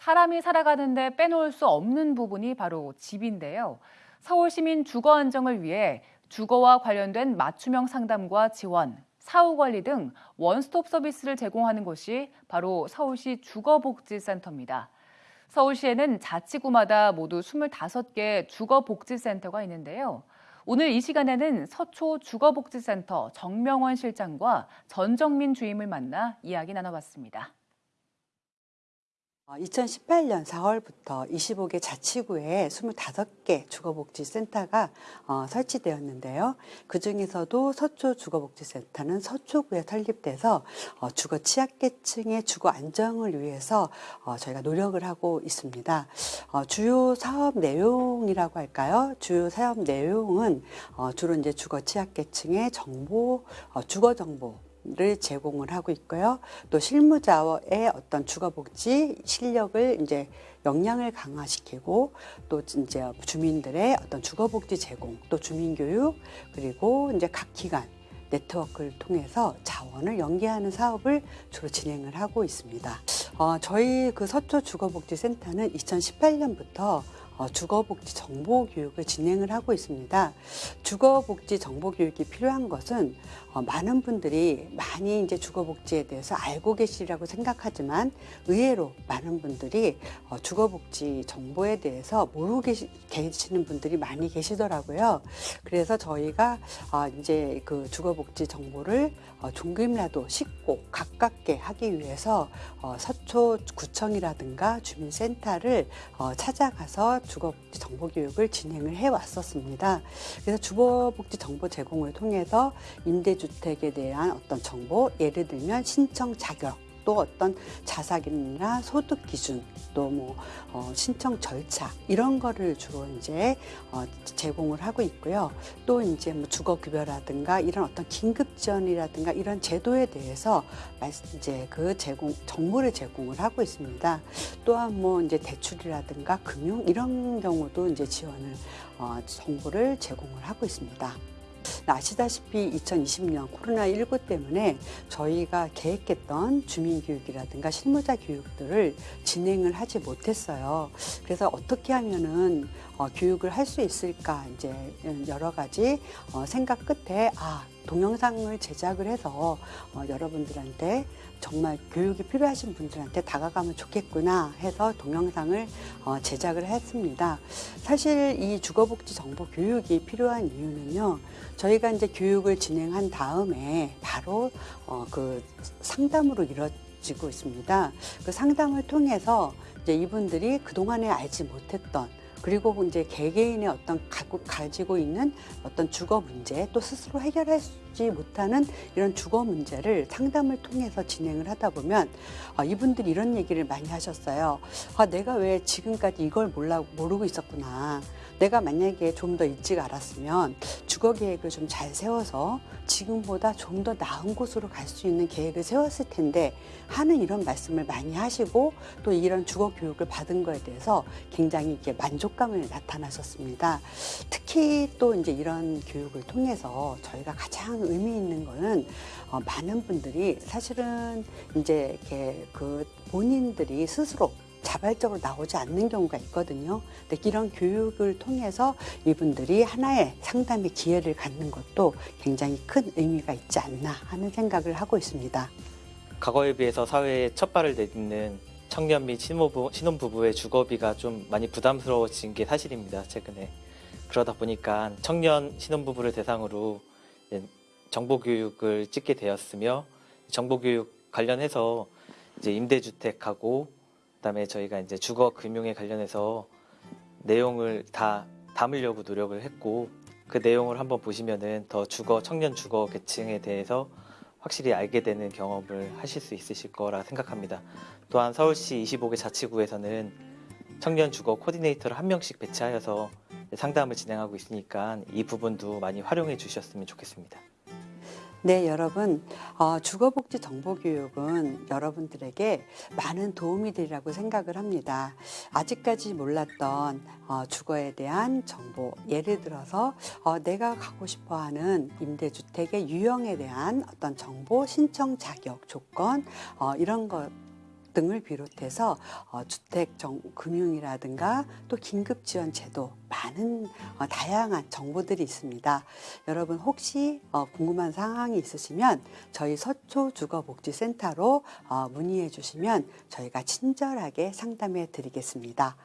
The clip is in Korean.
사람이 살아가는데 빼놓을 수 없는 부분이 바로 집인데요. 서울시민 주거 안정을 위해 주거와 관련된 맞춤형 상담과 지원, 사후 관리 등 원스톱 서비스를 제공하는 곳이 바로 서울시 주거복지센터입니다. 서울시에는 자치구마다 모두 25개 주거복지센터가 있는데요. 오늘 이 시간에는 서초 주거복지센터 정명원 실장과 전정민 주임을 만나 이야기 나눠봤습니다. 2018년 4월부터 25개 자치구에 25개 주거복지센터가 어, 설치되었는데요. 그 중에서도 서초 주거복지센터는 서초구에 설립돼서 어, 주거 취약계층의 주거 안정을 위해서 어, 저희가 노력을 하고 있습니다. 어, 주요 사업 내용이라고 할까요? 주요 사업 내용은 어, 주로 이제 주거 취약계층의 정보, 어, 주거 정보 를 제공을 하고 있고요. 또 실무자의 어떤 주거복지 실력을 이제 역량을 강화시키고 또 이제 주민들의 어떤 주거복지 제공, 또 주민교육 그리고 이제 각 기관 네트워크를 통해서 자원을 연계하는 사업을 주로 진행을 하고 있습니다. 어, 저희 그 서초 주거복지센터는 2018년부터 어, 주거복지 정보 교육을 진행을 하고 있습니다. 주거복지 정보 교육이 필요한 것은 어, 많은 분들이 많이 이제 주거복지에 대해서 알고 계시리라고 생각하지만 의외로 많은 분들이 어, 주거복지 정보에 대해서 모르고 계시, 계시는 분들이 많이 계시더라고요. 그래서 저희가 이제 그 주거복지 정보를 조금이라도 쉽고 가깝게 하기 위해서 서초구청이라든가 주민센터를 찾아가서 주거복지 정보 교육을 진행을 해 왔었습니다. 그래서 주거복지 정보 제공을 통해서 임대주택에 대한 어떤 정보, 예를 들면 신청 자격, 또 어떤 자사기나 소득 기준 또뭐 어, 신청 절차 이런 거를 주로 이제 어, 제공을 하고 있고요. 또 이제 뭐 주거 급여라든가 이런 어떤 긴급 지원이라든가 이런 제도에 대해서 이제 그 제공 정보를 제공을 하고 있습니다. 또한 뭐 이제 대출이라든가 금융 이런 경우도 이제 지원을 어, 정보를 제공을 하고 있습니다. 아시다시피 2020년 코로나19 때문에 저희가 계획했던 주민교육이라든가 실무자 교육들을 진행을 하지 못했어요. 그래서 어떻게 하면은 어, 교육을 할 수 있을까 이제 여러 가지 어, 생각 끝에 아 동영상을 제작을 해서 어, 여러분들한테 정말 교육이 필요하신 분들한테 다가가면 좋겠구나 해서 동영상을 어, 제작을 했습니다. 사실 이 주거복지 정보 교육이 필요한 이유는요. 저희가 이제 교육을 진행한 다음에 바로 어, 그 상담으로 이루어지고 있습니다. 그 상담을 통해서 이제 이분들이 그동안에 알지 못했던 그리고 이제 개개인의 어떤 가지고 있는 어떤 주거 문제 또 스스로 해결하지 못하는 이런 주거 문제를 상담을 통해서 진행을 하다 보면 어, 이분들이 이런 얘기를 많이 하셨어요. 아, 내가 왜 지금까지 이걸 몰라, 모르고 있었구나. 내가 만약에 좀 더 일찍 알았으면 주거 계획을 좀 잘 세워서 지금보다 좀 더 나은 곳으로 갈 수 있는 계획을 세웠을 텐데 하는 이런 말씀을 많이 하시고 또 이런 주거 교육을 받은 거에 대해서 굉장히 이렇게 만족감을 나타나셨습니다. 특히 또 이제 이런 교육을 통해서 저희가 가장 의미 있는 거는 어, 많은 분들이 사실은 이제 이렇게 그 본인들이 스스로 자발적으로 나오지 않는 경우가 있거든요. 근데 이런 교육을 통해서 이분들이 하나의 상담의 기회를 갖는 것도 굉장히 큰 의미가 있지 않나 하는 생각을 하고 있습니다. 과거에 비해서 사회에 첫 발을 내딛는 청년 및 신혼부부, 신혼부부의 주거비가 좀 많이 부담스러워진 게 사실입니다. 최근에. 그러다 보니까 청년 신혼부부를 대상으로 정보교육을 찍게 되었으며 정보교육 관련해서 이제 임대주택하고 그다음에 저희가 이제 주거 금융에 관련해서 내용을 다 담으려고 노력을 했고 그 내용을 한번 보시면은 더 주거 청년 주거 계층에 대해서 확실히 알게 되는 경험을 하실 수 있으실 거라 생각합니다. 또한 서울시 25개 자치구에서는 청년 주거 코디네이터를 한 명씩 배치하여서 상담을 진행하고 있으니까 이 부분도 많이 활용해 주셨으면 좋겠습니다. 네, 여러분. 어, 주거복지 정보교육은 여러분들에게 많은 도움이 되리라고 생각을 합니다. 아직까지 몰랐던 어, 주거에 대한 정보, 예를 들어서 어, 내가 가고 싶어 하는 임대주택의 유형에 대한 어떤 정보, 신청 자격, 조건, 어, 이런 것 등을 비롯해서 어, 주택 정, 금융이라든가 또 긴급 지원 제도 많은 어, 다양한 정보들이 있습니다. 여러분 혹시 어, 궁금한 사항이 있으시면 저희 서초 주거복지센터로 어, 문의해 주시면 저희가 친절하게 상담해 드리겠습니다.